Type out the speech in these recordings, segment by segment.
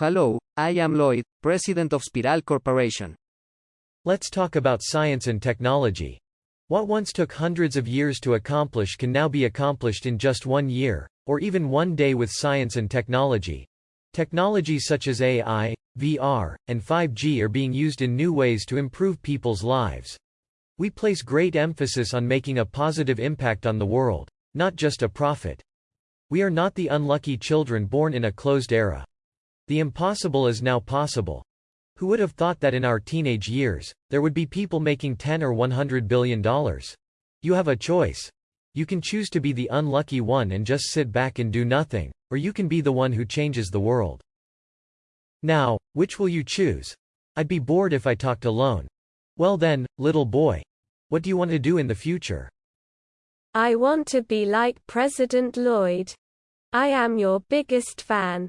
Hello, I am Lloyd, president of Spiral Corporation. Let's talk about science and technology. What once took hundreds of years to accomplish can now be accomplished in just one year, or even one day with science and technology. Technologies such as AI, VR, and 5G are being used in new ways to improve people's lives. We place great emphasis on making a positive impact on the world, not just a profit. We are not the unlucky children born in a closed era. The impossible is now possible. Who would have thought that in our teenage years, there would be people making 10 or 100 billion dollars? You have a choice. You can choose to be the unlucky one and just sit back and do nothing, or you can be the one who changes the world. Now, which will you choose? I'd be bored if I talked alone. Well then, little boy. What do you want to do in the future? I want to be like President Lloyd. I am your biggest fan.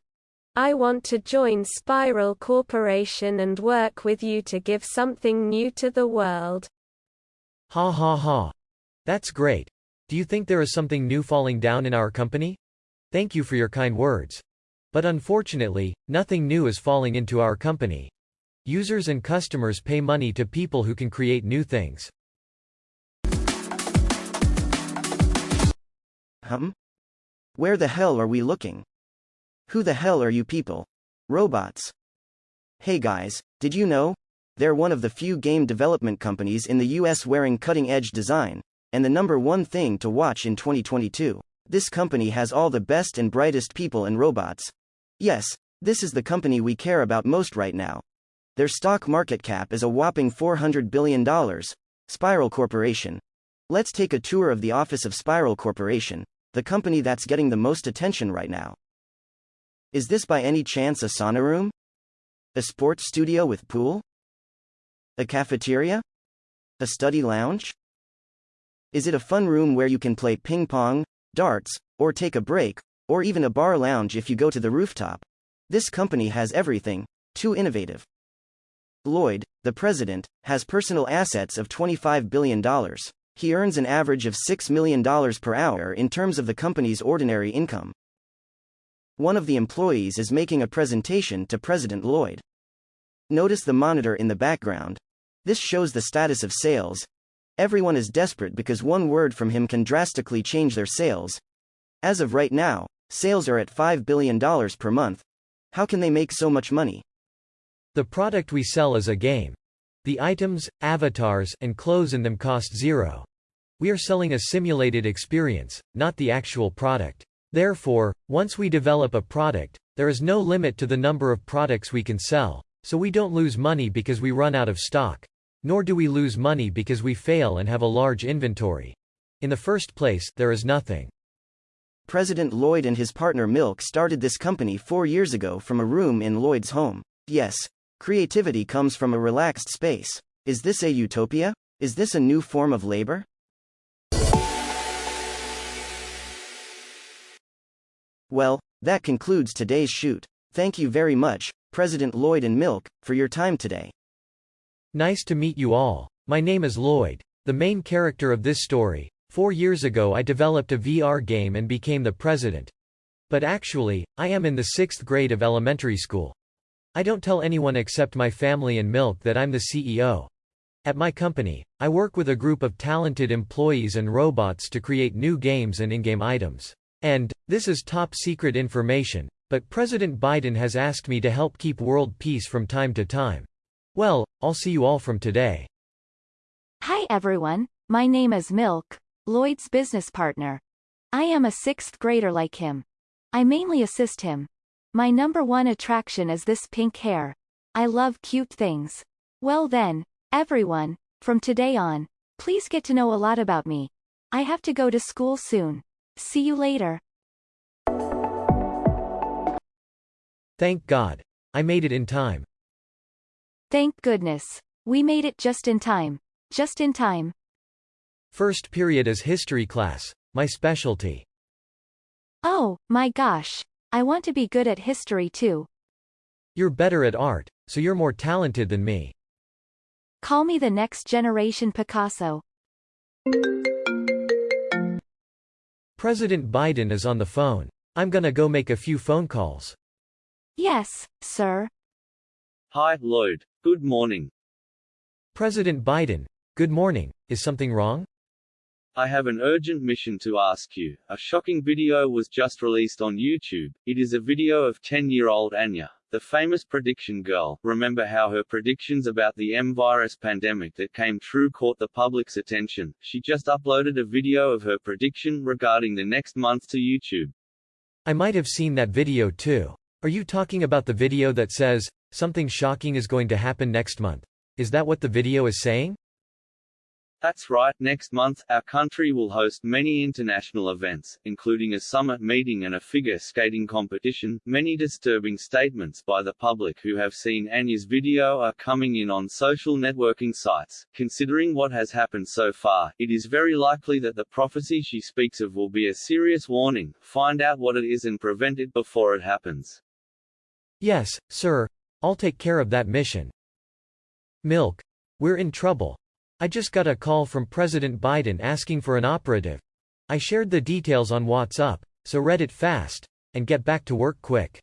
I want to join Spiral Corporation and work with you to give something new to the world. Ha ha ha. That's great. Do you think there is something new falling down in our company? Thank you for your kind words. But unfortunately, nothing new is falling into our company. Users and customers pay money to people who can create new things. Hum? Where the hell are we looking? Who the hell are you people? Robots. Hey guys, did you know? They're one of the few game development companies in the US wearing cutting edge design, and the number one thing to watch in 2022. This company has all the best and brightest people and robots. Yes, this is the company we care about most right now. Their stock market cap is a whopping $400 billion. Spiral Corporation. Let's take a tour of the office of Spiral Corporation, the company that's getting the most attention right now. Is this by any chance a sauna room? A sports studio with pool? A cafeteria? A study lounge? Is it a fun room where you can play ping pong, darts, or take a break, or even a bar lounge if you go to the rooftop? This company has everything. Too innovative. Lloyd, the president, has personal assets of $25 billion. He earns an average of $6 million per hour in terms of the company's ordinary income. One of the employees is making a presentation to President Lloyd. Notice the monitor in the background. This shows the status of sales. Everyone is desperate because one word from him can drastically change their sales. As of right now, sales are at $5 billion per month. How can they make so much money? The product we sell is a game. The items, avatars, and clothes in them cost zero. We are selling a simulated experience, not the actual product. Therefore, once we develop a product, there is no limit to the number of products we can sell, so we don't lose money because we run out of stock. Nor do we lose money because we fail and have a large inventory. In the first place, there is nothing. President Lloyd and his partner Milk started this company four years ago from a room in Lloyd's home. Yes, Creativity comes from a relaxed space. Is this a utopia? Is this a new form of labor? Well, that concludes today's shoot. Thank you very much, President Lloyd and Milk, for your time today. Nice to meet you all. My name is Lloyd, the main character of this story. Four years ago I developed a VR game and became the president. But actually, I am in the sixth grade of elementary school. I don't tell anyone except my family and Milk that I'm the CEO. At my company, I work with a group of talented employees and robots to create new games and in-game items. And, this is top secret information, but President Biden has asked me to help keep world peace from time to time. Well, I'll see you all from today. Hi everyone, my name is Milk, Lloyd's business partner. I am a sixth grader like him. I mainly assist him, my number one attraction is this pink hair. I love cute things. Well then, everyone, from today on, please get to know a lot about me. I have to go to school soon. See you later. Thank God. I made it in time. Thank goodness. We made it just in time. Just in time. First period is history class, my specialty. Oh, my gosh. I want to be good at history too. You're better at art, so you're more talented than me. Call me the next generation Picasso. President Biden is on the phone. I'm gonna go make a few phone calls. Yes, sir. Hi, Lloyd. Good morning. President Biden, good morning. Is something wrong? I have an urgent mission to ask you. A shocking video was just released on YouTube. It is a video of 10-year-old Anya, the famous prediction girl. Remember how her predictions about the M virus pandemic that came true caught the public's attention? She just uploaded a video of her prediction regarding the next month to YouTube. I might have seen that video too. Are you talking about the video that says, something shocking is going to happen next month? Is that what the video is saying? That's right, next month, our country will host many international events, including a summit meeting and a figure skating competition. Many disturbing statements by the public who have seen Anya's video are coming in on social networking sites. Considering what has happened so far, it is very likely that the prophecy she speaks of will be a serious warning. Find out what it is and prevent it before it happens. Yes, sir. I'll take care of that mission. Milk. We're in trouble. I just got a call from President Biden asking for an operative. I shared the details on WhatsApp, so read it fast, and get back to work quick.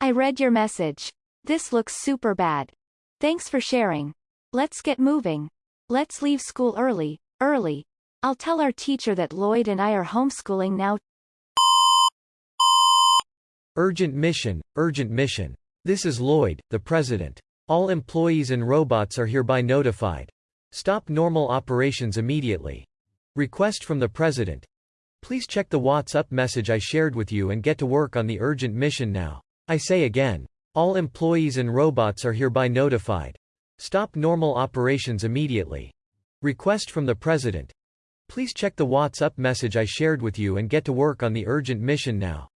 I read your message. This looks super bad. Thanks for sharing. Let's get moving. Let's leave school early, early. I'll tell our teacher that Lloyd and I are homeschooling now. Urgent mission, urgent mission. This is Lloyd, the president. All employees and robots are hereby notified. Stop normal operations immediately. Request from the president. Please check the WhatsApp message I shared with you and get to work on the urgent mission now. I say again. All employees and robots are hereby notified. Stop normal operations immediately. Request from the president. Please check the WhatsApp message I shared with you and get to work on the urgent mission now.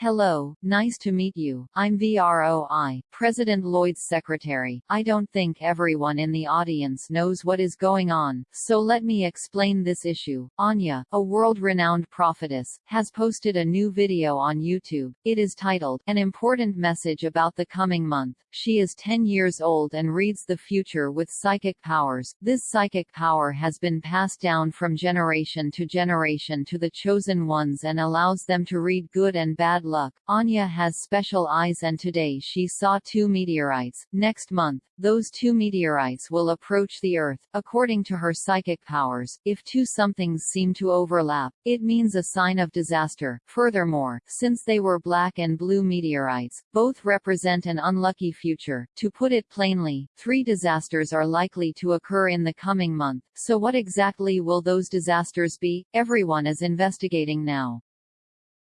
Hello, nice to meet you. I'm VROI, President Lloyd's secretary. I don't think everyone in the audience knows what is going on, so let me explain this issue. Anya, a world-renowned prophetess, has posted a new video on YouTube. It is titled, An Important Message About the Coming Month. She is 10 years old and reads the future with psychic powers. This psychic power has been passed down from generation to generation to the chosen ones and allows them to read good and bad luck. Anya has special eyes and today she saw two meteorites. Next month, those two meteorites will approach the Earth. According to her psychic powers, if two somethings seem to overlap, it means a sign of disaster. Furthermore, since they were black and blue meteorites, both represent an unlucky future. To put it plainly, three disasters are likely to occur in the coming month. So what exactly will those disasters be? Everyone is investigating now.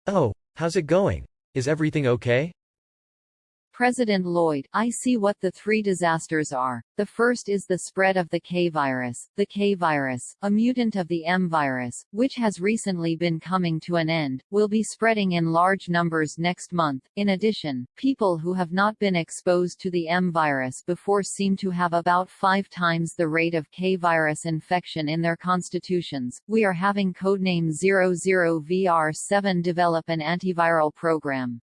Oh, how's it going? Is everything okay? President Lloyd, I see what the three disasters are. The first is the spread of the K virus. The K virus, a mutant of the M virus, which has recently been coming to an end, will be spreading in large numbers next month. In addition, people who have not been exposed to the M virus before seem to have about five times the rate of K virus infection in their constitutions. We are having codename 00VR7 develop an antiviral program.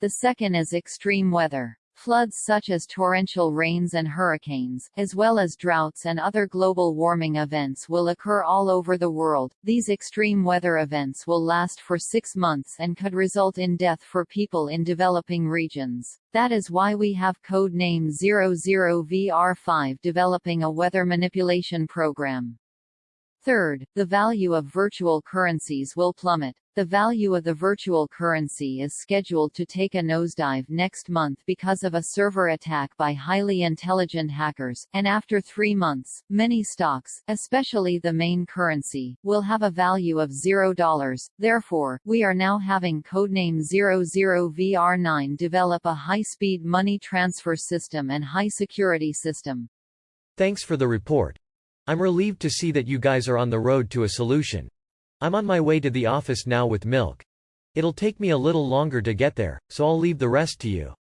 The second is extreme weather. Floods such as torrential rains and hurricanes, as well as droughts and other global warming events will occur all over the world. These extreme weather events will last for six months and could result in death for people in developing regions. That is why we have code name 00VR5 developing a weather manipulation program. Third, the value of virtual currencies will plummet. The value of the virtual currency is scheduled to take a nosedive next month because of a server attack by highly intelligent hackers, and after three months, many stocks, especially the main currency, will have a value of $0. Therefore, we are now having codename 00VR9 develop a high-speed money transfer system and high-security system. Thanks for the report. I'm relieved to see that you guys are on the road to a solution. I'm on my way to the office now with milk. It'll take me a little longer to get there, so I'll leave the rest to you.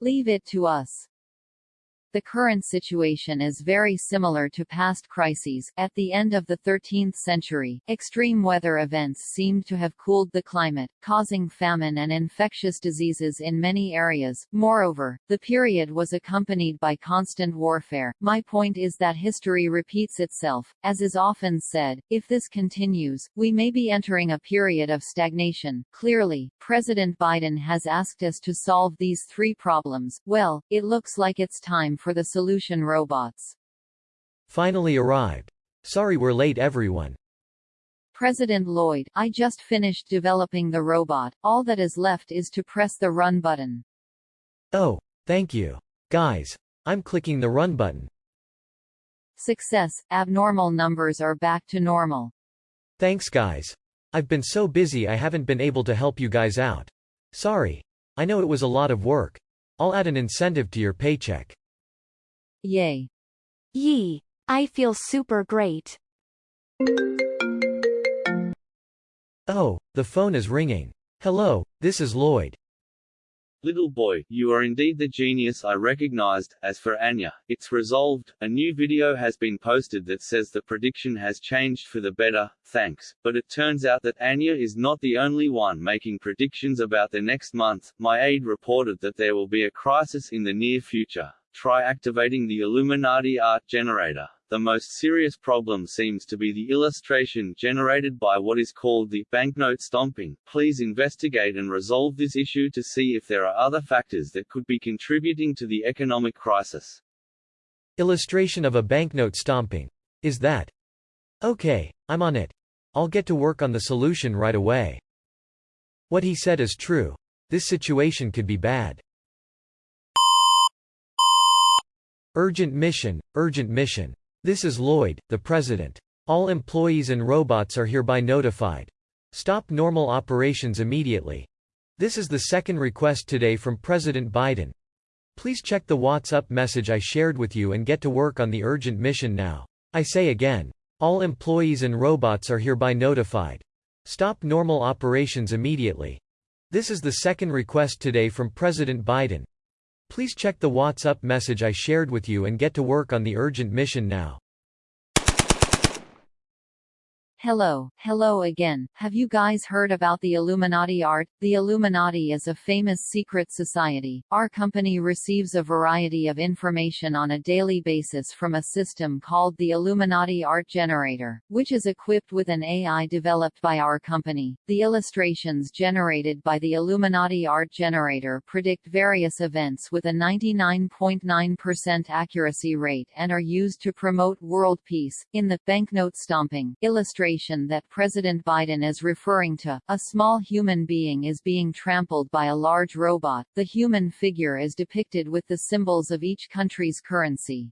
Leave it to us. The current situation is very similar to past crises. At the end of the 13th century, extreme weather events seemed to have cooled the climate, causing famine and infectious diseases in many areas. Moreover, the period was accompanied by constant warfare. My point is that history repeats itself. As is often said, if this continues, we may be entering a period of stagnation. Clearly, President Biden has asked us to solve these three problems. Well, it looks like it's time for the solution robots. Finally arrived. Sorry we're late everyone. President Lloyd, I just finished developing the robot, all that is left is to press the run button. Oh, thank you. Guys, I'm clicking the run button. Success, abnormal numbers are back to normal. Thanks guys. I've been so busy I haven't been able to help you guys out. Sorry. I know it was a lot of work. I'll add an incentive to your paycheck. Yay. Yee. I feel super great. Oh, the phone is ringing. Hello, this is Lloyd. Little boy, you are indeed the genius I recognized. As for Anya, it's resolved. A new video has been posted that says the prediction has changed for the better, thanks. But it turns out that Anya is not the only one making predictions about the next month. My aide reported that there will be a crisis in the near future. Try activating the Illuminati art generator. The most serious problem seems to be the illustration generated by what is called the banknote stomping. Please investigate and resolve this issue to see if there are other factors that could be contributing to the economic crisis. Illustration of a banknote stomping. Is that? Okay, I'm on it. I'll get to work on the solution right away. What he said is true. This situation could be bad. Urgent mission, urgent mission. This is Lloyd, the President. All employees and robots are hereby notified. Stop normal operations immediately. This is the second request today from President Biden. Please check the WhatsApp message I shared with you and get to work on the urgent mission now. I say again. All employees and robots are hereby notified. Stop normal operations immediately. This is the second request today from President Biden. Please check the WhatsApp message I shared with you and get to work on the urgent mission now. Hello, hello again. Have you guys heard about the Illuminati art? The Illuminati is a famous secret society. Our company receives a variety of information on a daily basis from a system called the Illuminati Art Generator, which is equipped with an AI developed by our company. The illustrations generated by the Illuminati Art Generator predict various events with a 99.9% accuracy rate and are used to promote world peace. In the banknote stomping illustration that President Biden is referring to, a small human being is being trampled by a large robot. The human figure is depicted with the symbols of each country's currency.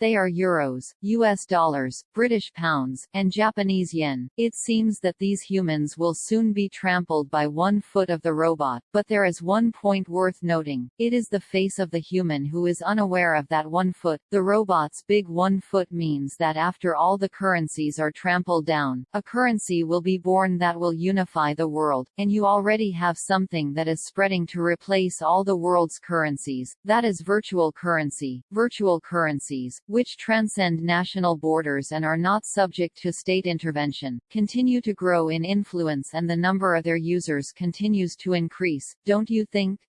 They are euros, US dollars, British pounds, and Japanese yen. It seems that these humans will soon be trampled by one foot of the robot, but there is one point worth noting. It is the face of the human who is unaware of that one foot. The robot's big one foot means that after all the currencies are trampled down, a currency will be born that will unify the world, and you already have something that is spreading to replace all the world's currencies. That is virtual currency. Virtual currencies, which transcend national borders and are not subject to state intervention, continue to grow in influence and the number of their users continues to increase, don't you think?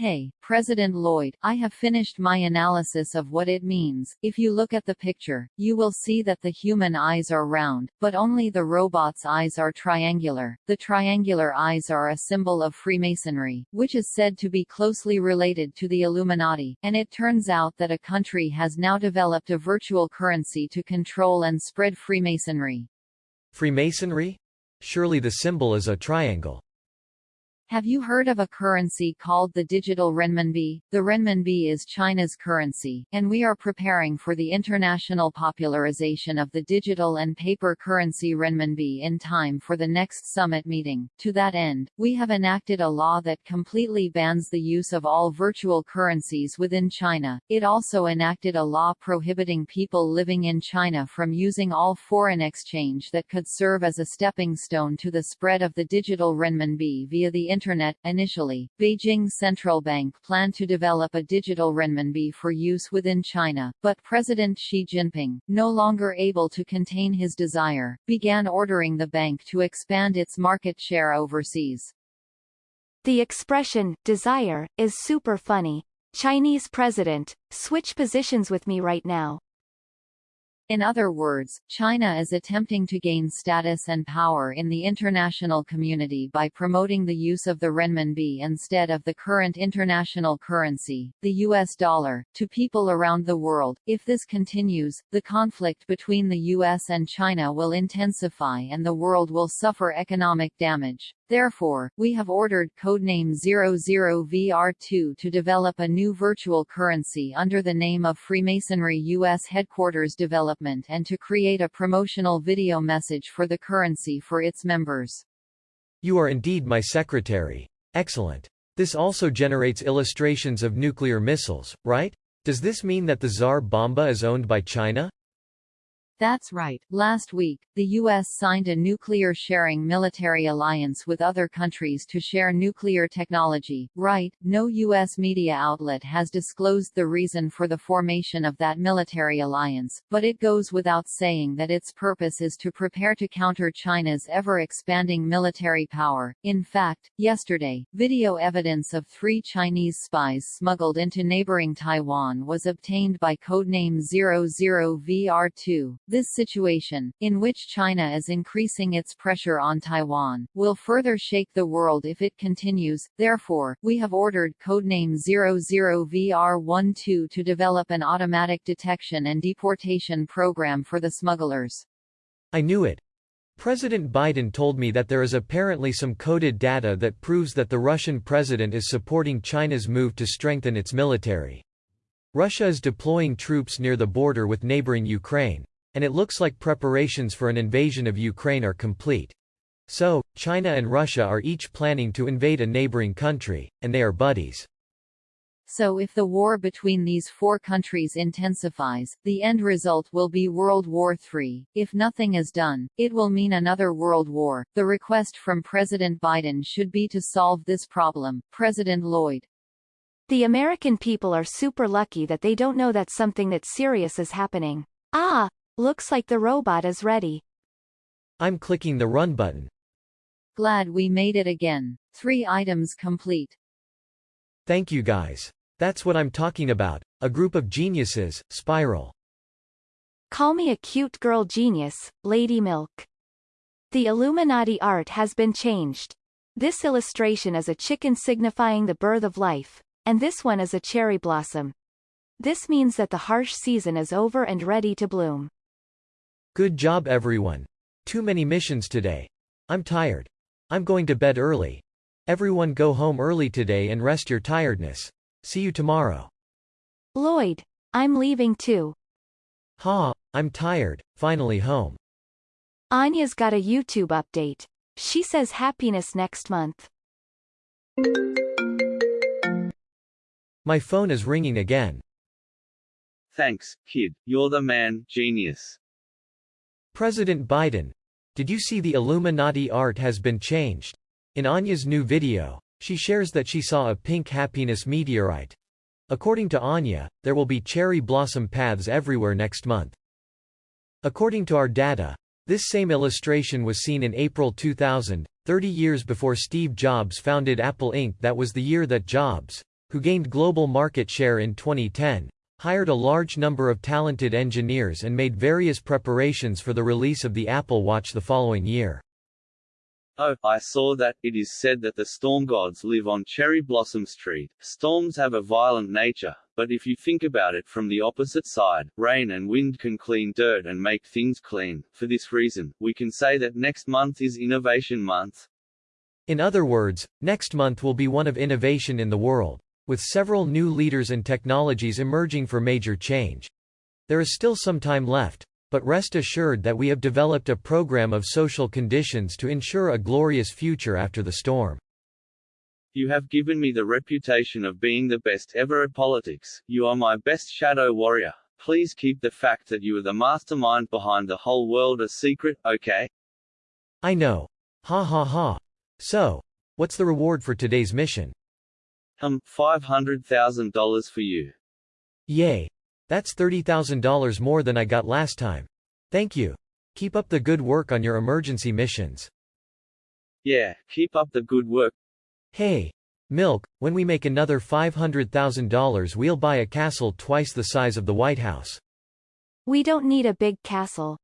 Hey, President Lloyd, I have finished my analysis of what it means. If you look at the picture, you will see that the human eyes are round, but only the robot's eyes are triangular. The triangular eyes are a symbol of Freemasonry, which is said to be closely related to the Illuminati, and it turns out that a country has now developed a virtual currency to control and spread Freemasonry. Freemasonry? Surely the symbol is a triangle. Have you heard of a currency called the digital renminbi? The renminbi is China's currency, and we are preparing for the international popularization of the digital and paper currency renminbi in time for the next summit meeting. To that end, we have enacted a law that completely bans the use of all virtual currencies within China. It also enacted a law prohibiting people living in China from using all foreign exchange that could serve as a stepping stone to the spread of the digital renminbi via the Internet. Initially, Beijing central bank planned to develop a digital renminbi for use within China, but President Xi Jinping, no longer able to contain his desire, began ordering the bank to expand its market share overseas. The expression, desire, is super funny. Chinese president, switch positions with me right now. In other words, China is attempting to gain status and power in the international community by promoting the use of the renminbi instead of the current international currency, the US dollar, to people around the world. If this continues, the conflict between the US and China will intensify and the world will suffer economic damage. Therefore, we have ordered codename 00VR2 to develop a new virtual currency under the name of Freemasonry U.S. Headquarters Development and to create a promotional video message for the currency for its members. You are indeed my secretary. Excellent. This also generates illustrations of nuclear missiles, right? Does this mean that the Tsar Bomba is owned by China? That's right. Last week, the U.S. signed a nuclear sharing military alliance with other countries to share nuclear technology. Right, no U.S. media outlet has disclosed the reason for the formation of that military alliance, but it goes without saying that its purpose is to prepare to counter China's ever-expanding military power. In fact, yesterday, video evidence of three Chinese spies smuggled into neighboring Taiwan was obtained by codename 00VR2. This situation, in which China is increasing its pressure on Taiwan, will further shake the world if it continues. Therefore, we have ordered codename 00VR12 to develop an automatic detection and deportation program for the smugglers. I knew it. President Biden told me that there is apparently some coded data that proves that the Russian president is supporting China's move to strengthen its military. Russia is deploying troops near the border with neighboring Ukraine. And it looks like preparations for an invasion of Ukraine are complete. So, China and Russia are each planning to invade a neighboring country, and they are buddies. So if the war between these four countries intensifies, the end result will be World War III. If nothing is done, it will mean another world war. The request from President Biden should be to solve this problem. President Lloyd. The American people are super lucky that they don't know that something that serious is happening. Ah, Looks like the robot is ready. I'm clicking the run button. Glad we made it again. Three items complete. Thank you guys. That's what I'm talking about. A group of geniuses, Spiral. Call me a cute girl genius, Lady Milk. The Illuminati art has been changed. This illustration is a chicken signifying the birth of life, and this one is a cherry blossom. This means that the harsh season is over and ready to bloom. Good job everyone. Too many missions today. I'm tired. I'm going to bed early. Everyone go home early today and rest your tiredness. See you tomorrow. Lloyd, I'm leaving too. Ha, I'm tired, finally home. Anya's got a YouTube update. She says happiness next month. My phone is ringing again. Thanks, kid, you're the man, genius. President Biden. Did you see the Illuminati art has been changed? In Anya's new video, she shares that she saw a pink happiness meteorite. According to Anya, there will be cherry blossom paths everywhere next month. According to our data, this same illustration was seen in April 2000, 30 years before Steve Jobs founded Apple Inc. That was the year that Jobs, who gained global market share in 2010, hired a large number of talented engineers and made various preparations for the release of the Apple Watch the following year. Oh, I saw that. It is said that the storm gods live on Cherry Blossom Street. Storms have a violent nature, but if you think about it from the opposite side, rain and wind can clean dirt and make things clean. For this reason, we can say that next month is Innovation Month. In other words, next month will be one of innovation in the world with several new leaders and technologies emerging for major change. There is still some time left, but rest assured that we have developed a program of social conditions to ensure a glorious future after the storm. You have given me the reputation of being the best ever at politics. You are my best shadow warrior. Please keep the fact that you are the mastermind behind the whole world a secret, okay? I know. Ha ha ha. So, What's the reward for today's mission? Um, $500,000 for you. Yay. That's $30,000 more than I got last time. Thank you. Keep up the good work on your emergency missions. Yeah, keep up the good work. Hey. Milk, when we make another $500,000 we'll buy a castle twice the size of the White House. We don't need a big castle.